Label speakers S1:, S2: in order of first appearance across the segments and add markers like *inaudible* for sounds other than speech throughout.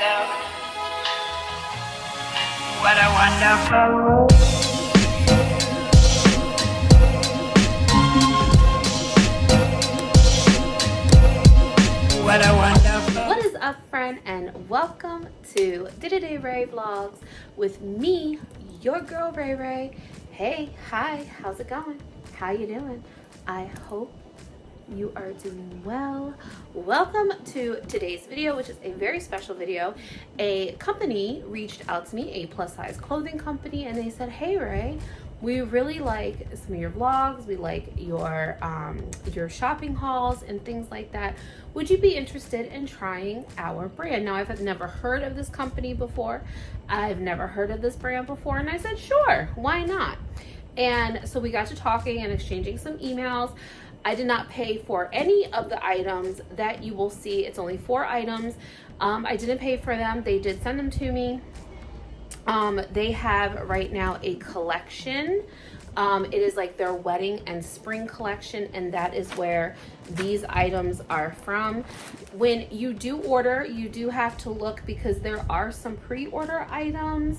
S1: myself. What a wonderful world. What a wonderful
S2: What is up, friend, and welcome to Day Ray Vlogs with me, your girl Ray Ray. Hey, hi, how's it going? How you doing? I hope you are doing well. Welcome to today's video, which is a very special video. A company reached out to me, a plus size clothing company, and they said, hey Ray, we really like some of your vlogs. We like your um your shopping hauls and things like that. Would you be interested in trying our brand? Now i've never heard of this company before. I've never heard of this brand before and i said sure why not? And so we got to talking and exchanging some emails I did not pay for any of the items that you will see. It's only four items. Um, I didn't pay for them. They did send them to me. Um, they have right now a collection. Um, it is like their wedding and spring collection, and that is where these items are from. When you do order, you do have to look because there are some pre-order items.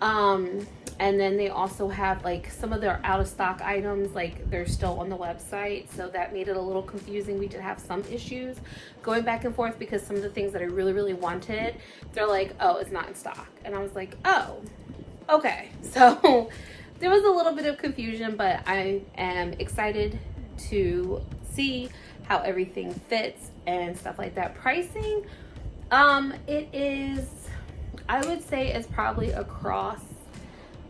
S2: Um, and then they also have like some of their out of stock items like they're still on the website so that made it a little confusing. We did have some issues going back and forth because some of the things that i really really wanted they're like oh it's not in stock. And i was like oh okay. *laughs* So there was a little bit of confusion but i am excited to see how everything fits and stuff like that. Pricing um it is i would say it's probably across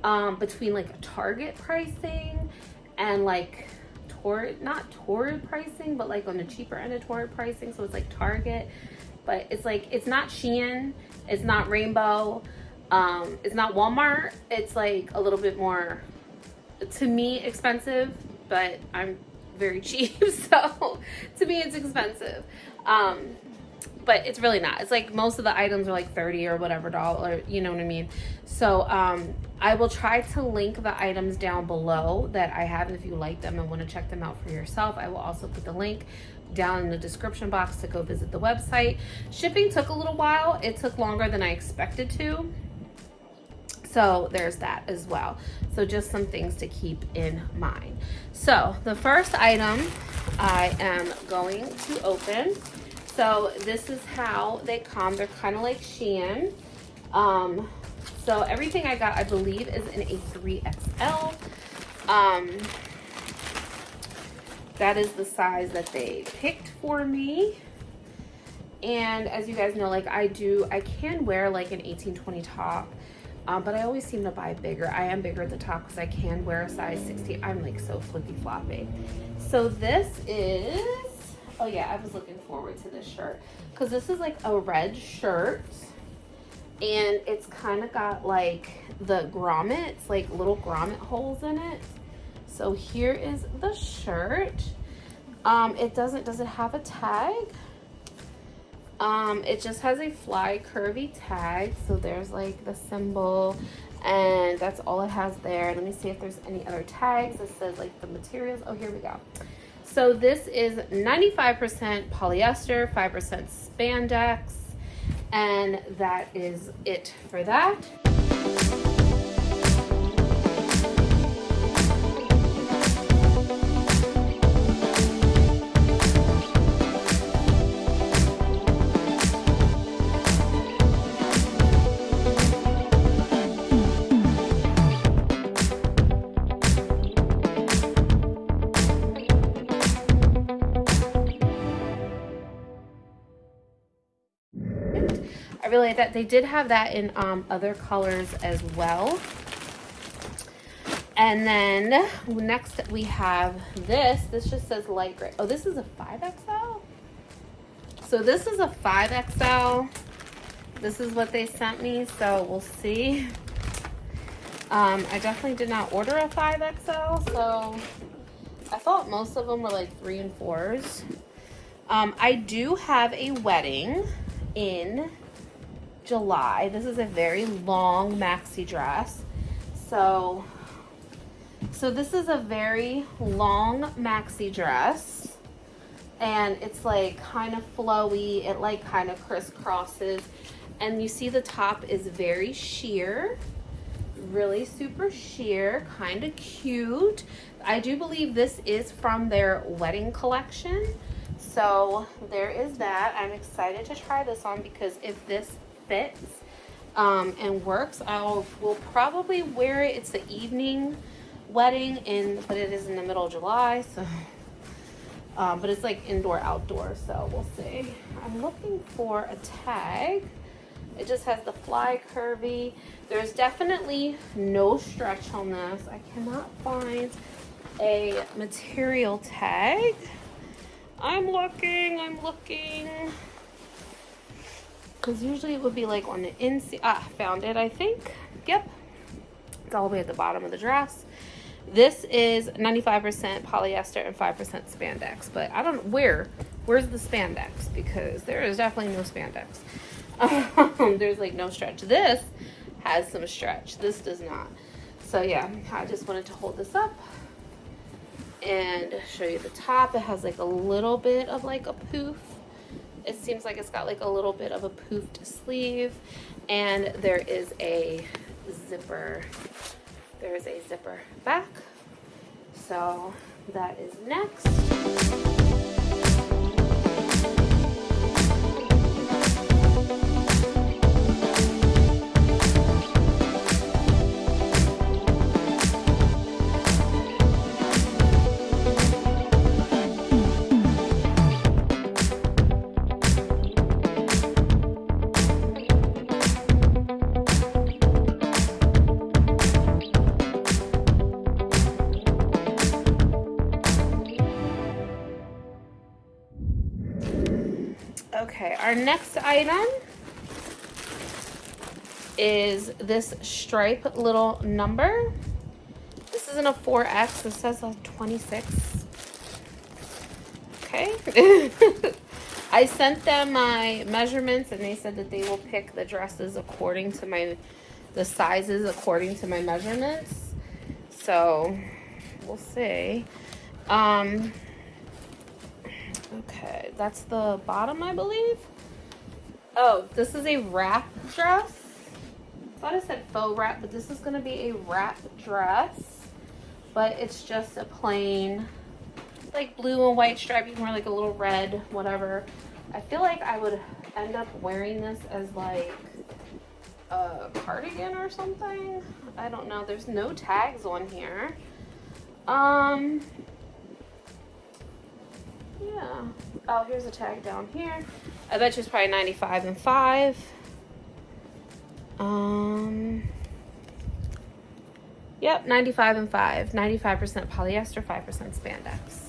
S2: um, between like Target pricing and like Torrid, not Torrid pricing, but like on the cheaper end of Torrid pricing. So it's like Target, but it's like, it's not Shein, it's not Rainbow, um, it's not Walmart. It's like a little bit more, to me, expensive, but I'm very *laughs* cheap. So to me, it's expensive. Um, but it's really not. It's like most of the items are like 30 or whatever dollar, you know what I mean? So um, I will try to link the items down below that I have. If you like them and want to check them out for yourself, I will also put the link down in the description box to go visit the website. Shipping took a little while. It took longer than I expected to. So there's that as well. So just some things to keep in mind. So the first item I am going to open so this is how they come. They're kind of like Shein. Um, so everything I got, I believe, is in a 3XL. Um, that is the size that they picked for me. And as you guys know, like I do, I can wear like an 1820 top. Um, but I always seem to buy bigger. I am bigger at the top because I can wear a size 60. I'm like so flippy floppy. So this is Oh yeah, I was looking forward to this shirt because this is like a red shirt and it's kind of got like the grommets, like little grommet holes in it. So here is the shirt. Um, it doesn't, does it have a tag? Um, it just has a fly curvy tag. So there's like the symbol and that's all it has there. Let me see if there's any other tags. It says like the materials. Oh, here we go. So this is 95% polyester, 5% spandex, and that is it for that. Like that. They did have that in um, other colors as well. And then next we have this. This just says light gray. Oh, this is a 5XL? So this is a 5XL. This is what they sent me, so we'll see. Um, I definitely did not order a 5XL, so I thought most of them were like three and fours. Um, I do have a wedding in July. This is a very long maxi dress. So, so this is a very long maxi dress and it's like kind of flowy. It like kind of crisscrosses And you see the top is very sheer, really super sheer, kind of cute. I do believe this is from their wedding collection. So there is that. I'm excited to try this on because if this fits um, and works, I will probably wear it. It's the evening wedding in, but it is in the middle of July. So, *laughs* um, but it's like indoor outdoor. So we'll see. I'm looking for a tag. It just has the fly curvy. There's definitely no stretch on this. I cannot find a material tag. I'm looking, I'm looking. Because usually it would be like on the inside. Ah, found it, I think. Yep. It's all the way at the bottom of the dress. This is 95% polyester and 5% spandex. But I don't, where? Where's the spandex? Because there is definitely no spandex. Um, *laughs* there's like no stretch. This has some stretch. This does not. So yeah, I just wanted to hold this up and show you the top. It has like a little bit of like a poof. It seems like it's got like a little bit of a poofed sleeve and there is a zipper. There is a zipper back. So that is next. Okay, our next item is this stripe little number. This isn't a 4X, this says a 26. Okay. *laughs* I sent them my measurements and they said that they will pick the dresses according to my, the sizes according to my measurements. So, we'll see. Um, Okay, that's the bottom, I believe. Oh, this is a wrap dress. I thought I said faux wrap, but this is going to be a wrap dress. But it's just a plain, like blue and white stripe. You can wear like a little red, whatever. I feel like I would end up wearing this as like a cardigan or something. I don't know. There's no tags on here. Um, yeah. Oh, here's a tag down here. I bet it's probably 95 and 5. Um, yep, 95 and 5. 95% polyester, 5% spandex.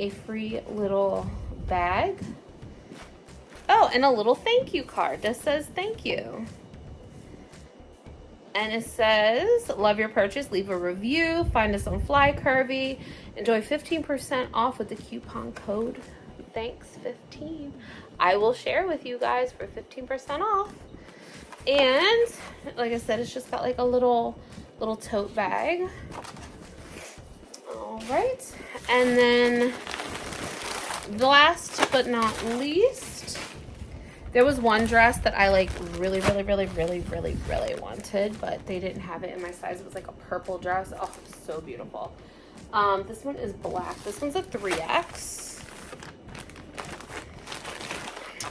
S2: A free little bag. Oh, and a little thank you card that says thank you. And it says, love your purchase, leave a review, find us on Fly Curvy, enjoy 15% off with the coupon code thanks 15 I will share with you guys for 15% off. And like I said, it's just got like a little, little tote bag. Right. And then the last but not least, there was one dress that I like really, really, really, really, really, really wanted, but they didn't have it in my size. It was like a purple dress. Oh, so beautiful. Um, this one is black. This one's a 3X.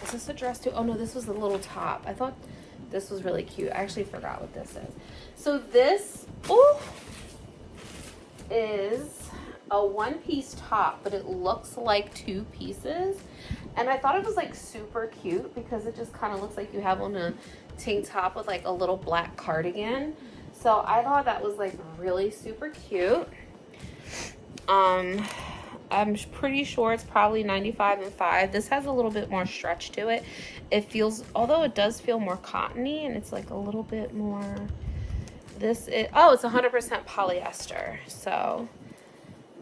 S2: Is this a dress too? Oh no, this was the little top. I thought this was really cute. I actually forgot what this is. So this, oh, is a one piece top, but it looks like two pieces. And I thought it was like super cute because it just kind of looks like you have on a tank top with like a little black cardigan. So I thought that was like really super cute. Um, I'm pretty sure it's probably 95 and 5. This has a little bit more stretch to it. It feels, although it does feel more cottony and it's like a little bit more this is, oh, it's 100% polyester. So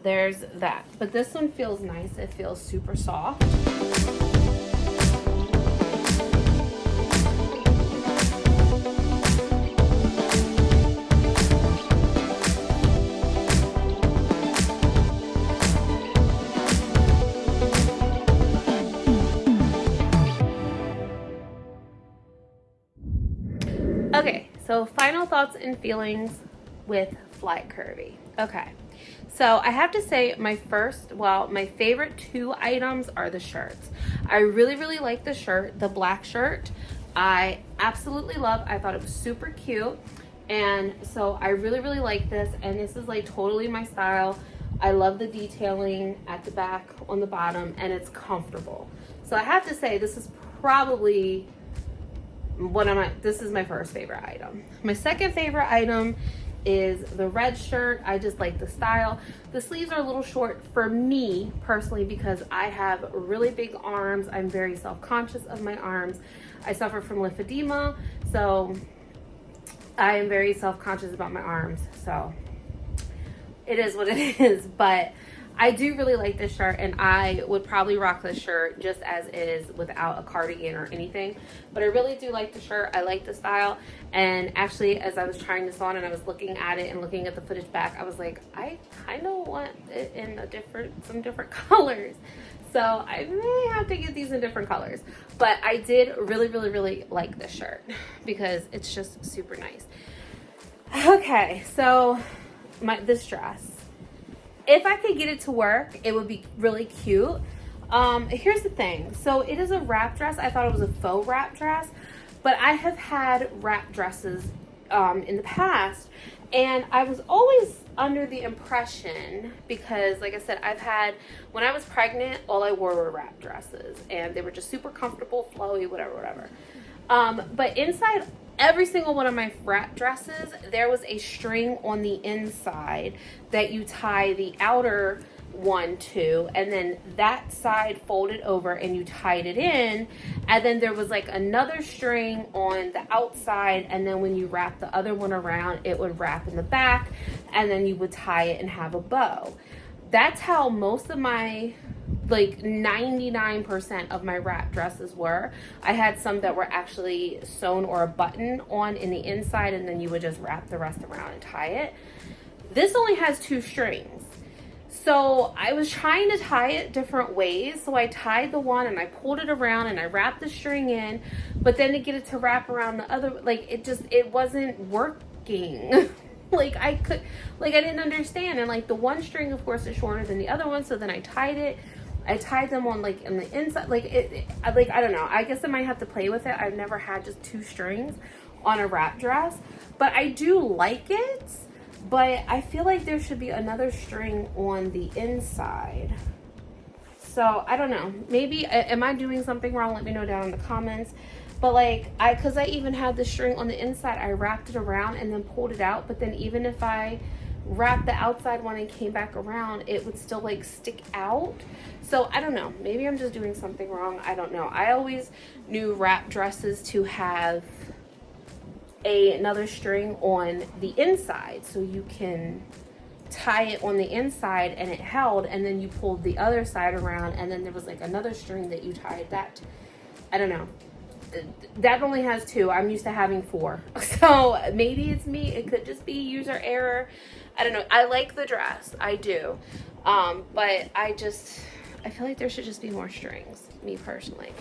S2: there's that. But this one feels nice. It feels super soft. Okay, so final thoughts and feelings with Fly Curvy. Okay, so I have to say my first, well, my favorite two items are the shirts. I really, really like the shirt, the black shirt. I absolutely love, I thought it was super cute. And so I really, really like this. And this is like totally my style. I love the detailing at the back on the bottom and it's comfortable. So I have to say this is probably one of my, this is my first favorite item. My second favorite item is the red shirt. I just like the style. The sleeves are a little short for me personally because I have really big arms. I'm very self-conscious of my arms. I suffer from lymphedema, so I am very self-conscious about my arms. So it is what it *laughs* is, but I do really like this shirt and I would probably rock this shirt just as is without a cardigan or anything. But I really do like the shirt. I like the style. And actually, as I was trying this on and I was looking at it and looking at the footage back, I was like, I kind of want it in a different, some different *laughs* colors. So I may have to get these in different colors. But I did really, really, really like this shirt *laughs* because it's just super nice. Okay, so my this dress if I could get it to work, it would be really cute. Um, here's the thing. So it is a wrap dress. I thought it was a faux wrap dress, but I have had wrap dresses um, in the past and I was always under the impression because like I said, I've had, when I was pregnant, all I wore were wrap dresses and they were just super comfortable, flowy, whatever, whatever. Um, but inside every single one of my wrap dresses, there was a string on the inside that you tie the outer one to and then that side folded over and you tied it in. And then there was like another string on the outside and then when you wrap the other one around it would wrap in the back and then you would tie it and have a bow. That's how most of my like 99% of my wrap dresses were. I had some that were actually sewn or a button on in the inside and then you would just wrap the rest around and tie it. This only has two strings. So I was trying to tie it different ways. So I tied the one and I pulled it around and I wrapped the string in, but then to get it to wrap around the other, like it just, it wasn't working. *laughs* like I could, like I didn't understand. And like the one string of course is shorter than the other one. So then I tied it I tied them on like in the inside, like it, it, like, I don't know. I guess I might have to play with it. I've never had just two strings on a wrap dress, but I do like it, but I feel like there should be another string on the inside. So I don't know, maybe, am I doing something wrong? Let me know down in the comments. But like, I, cause I even had the string on the inside, I wrapped it around and then pulled it out. But then even if I wrapped the outside one and came back around, it would still like stick out. So I don't know, maybe I'm just doing something wrong. I don't know. I always knew wrap dresses to have a, another string on the inside. So you can tie it on the inside and it held and then you pulled the other side around and then there was like another string that you tied. That I don't know. That only has two. I'm used to having four. *laughs* So maybe it's me. It could just be user error I don't know. I like the dress. I do. Um, but I just, I feel like there should just be more strings, me personally.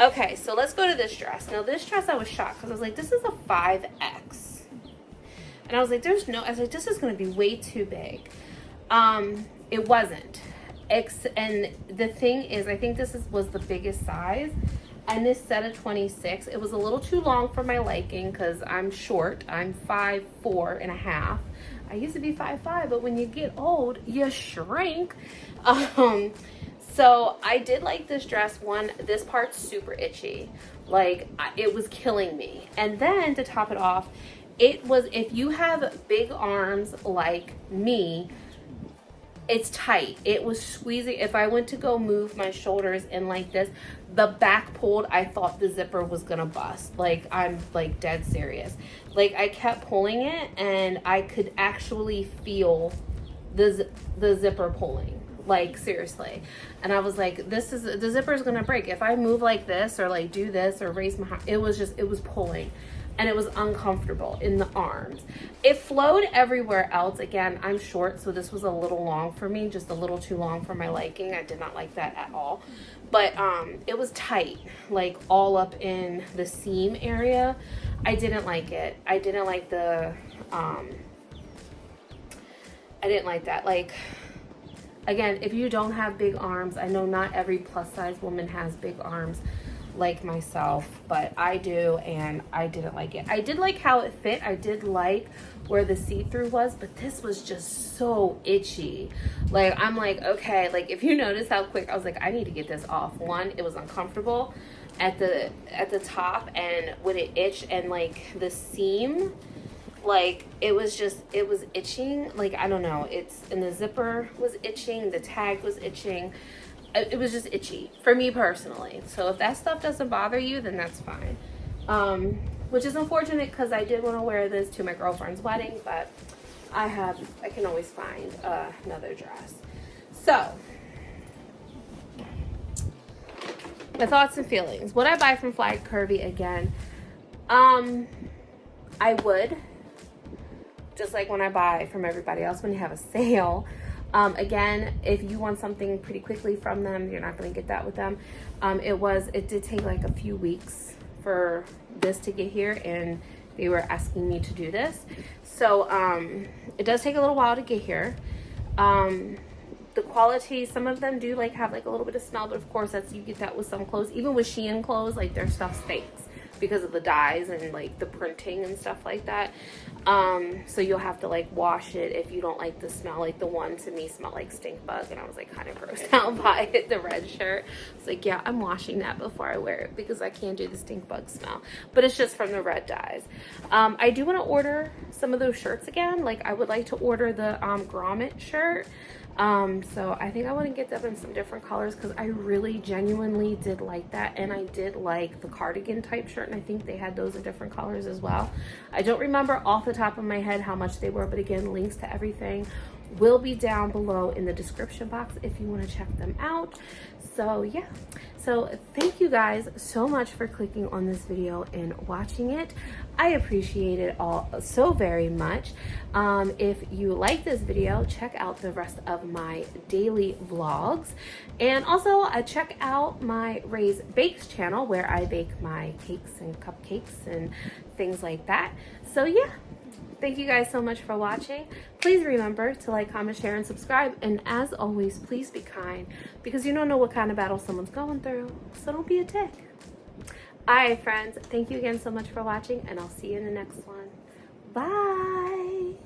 S2: Okay, so let's go to this dress. Now this dress I was shocked because I was like, this is a 5X. And I was like, there's no, I was like, this is going to be way too big. Um, it wasn't. X and the thing is, I think this is, was the biggest size. And this set of 26, it was a little too long for my liking because I'm short. I'm five four and a half. I used to be five five, but when you get old, you shrink. *laughs* Um, so I did like this dress. One, this part's super itchy. Like it was killing me. And then to top it off, it was, if you have big arms like me, it's tight. It was squeezing. If I went to go move my shoulders in like this, the back pulled, I thought the zipper was gonna bust. Like I'm like dead serious. Like I kept pulling it and I could actually feel the, the zipper pulling like seriously and i was like this is the zipper is gonna break if i move like this or like do this or raise my it was just it was pulling and it was uncomfortable in the arms. It flowed everywhere else. Again, I'm short, so this was a little long for me, just a little too long for my liking. I did not like that at all. But um, it was tight, like all up in the seam area. I didn't like it. I didn't like the, um, I didn't like that. Like, again, if you don't have big arms, I know not every plus size woman has big arms like myself, but I do and I didn't like it. I did like how it fit. I did like where the see-through was, but this was just so itchy. Like, I'm like, okay, like if you notice how quick, I was like, I need to get this off. One, it was uncomfortable at the at the top and when it itched and like the seam like it was just it was itching like i don't know it's and the zipper was itching the tag was itching it was just itchy for me personally. So if that stuff doesn't bother you, then that's fine. Um, which is unfortunate because I did want to wear this to my girlfriend's wedding, but I have, I can always find uh, another dress. So, my thoughts and feelings. Would I buy from Fly Curvy again? Um, I would. Just like when I buy from everybody else when you have a sale. Um, again, if you want something pretty quickly from them, you're not going to get that with them. Um, it was, it did take like a few weeks for this to get here and they were asking me to do this. So um, it does take a little while to get here. Um, the quality, some of them do like have like a little bit of smell, but of course that's, you get that with some clothes. Even with Shein clothes, like their stuff stinks because of the dyes and like the printing and stuff like that. Um, so you'll have to like wash it if you don't like the smell. Like the one to me smelled like stink bug and I was like kind of grossed *laughs* out by it, the red shirt. It's like, yeah, I'm washing that before I wear it because I can't do the stink bug smell. But it's just from the red dyes. Um, I do want to order some of those shirts again. Like I would like to order the um, grommet shirt. Um, so I think I want to get them in some different colors because I really genuinely did like that. And I did like the cardigan type shirt. And I think they had those in different colors as well. I don't remember off the top of my head how much they were. But again, links to everything will be down below in the description box if you want to check them out. So yeah. So thank you guys so much for clicking on this video and watching it. I appreciate it all so very much. Um, if you like this video check out the rest of my daily vlogs. And also uh, check out my Rae's bakes channel where i bake my cakes and cupcakes and things like that. So yeah Thank you guys so much for watching. Please remember to like, comment, share, and subscribe. And as always, please be kind because you don't know what kind of battle someone's going through. So don't be a dick. All right, friends. Thank you again so much for watching, and I'll see you in the next one. Bye.